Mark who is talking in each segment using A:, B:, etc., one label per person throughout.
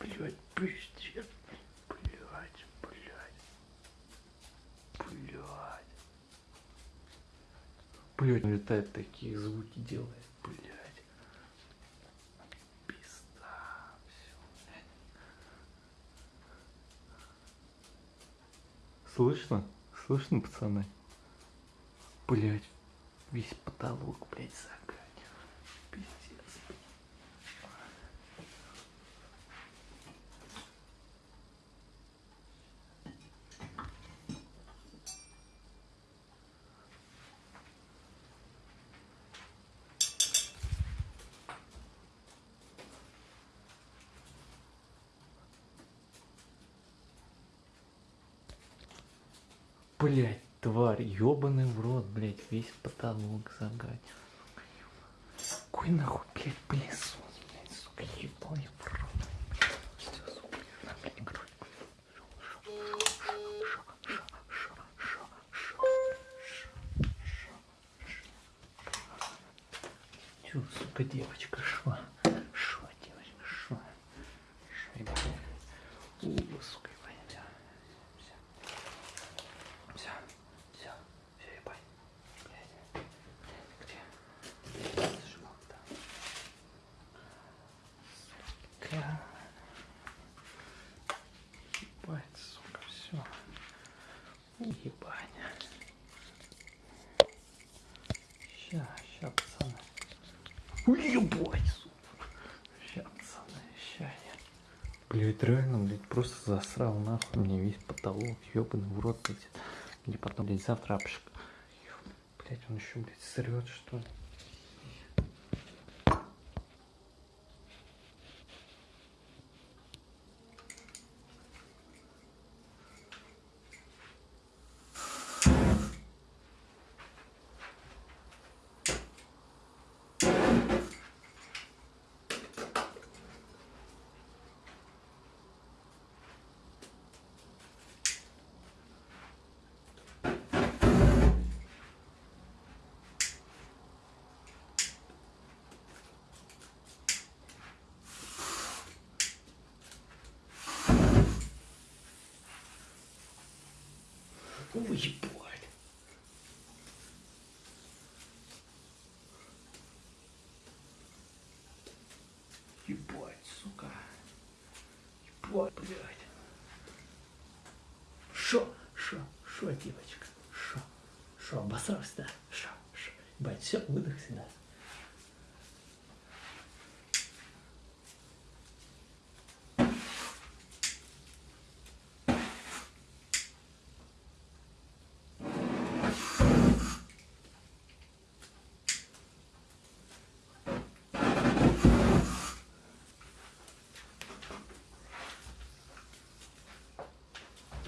A: Блядь, пиздец. Блядь, блядь. Блядь. Блядь, он летает такие звуки делает, блядь. Пизда. Все, блядь. Слышно? Слышно, пацаны? Блядь, весь потолок, блядь, загадь. Пиздец. Блять, тварь, ёбаный в рот, блять, весь потолок загадь. Какой нахуй, блять, пылесос, блять, сука, ебаный в рот. Сука, девочка, шо? Шо, девочка, шо? Шо? У, сука, ебать, всё, всё. Все, все, все, ебать. Блядь, блядь, где? Зажимал там. Сука. Ебать, сука, все. Ебать. Ща, ща, пацаны. Ой, ебать, сука. Ща, пацаны, ща я. Блять, реально, блядь, просто засрал нахуй мне весь потолок, ёбаный в рот, блядь. Мне потом, блядь, завтра. Блять, он еще, блядь, срет, что ли? Ой, ебать. Ебать, сука. Ебать, блядь. Шо, шо, шо, девочка, шо, шо, обосрался, да? Шо, шо, ебать, все, выдохся, да?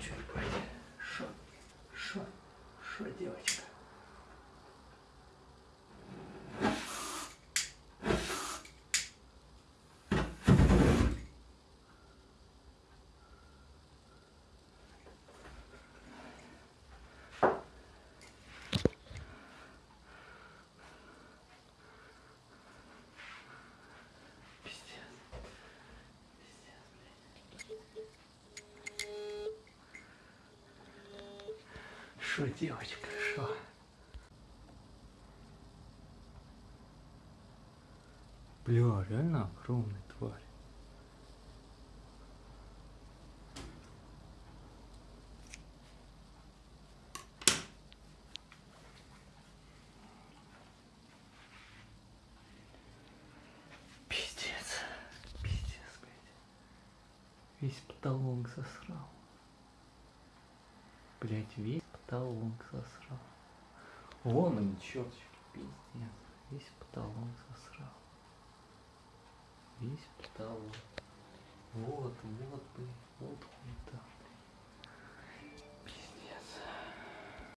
A: Чё, ебать? Шо, шо, шо, девочка? Шо, девочка, хорошо. Бля, реально огромный тварь. Пиздец, пиздец, блядь. Весь потолок засрал. Блять, весь потолок засрал. Вон он, чертик, пиздец. Весь потолок засрал. Весь потолок. Вот, вот, блин, вот хуета.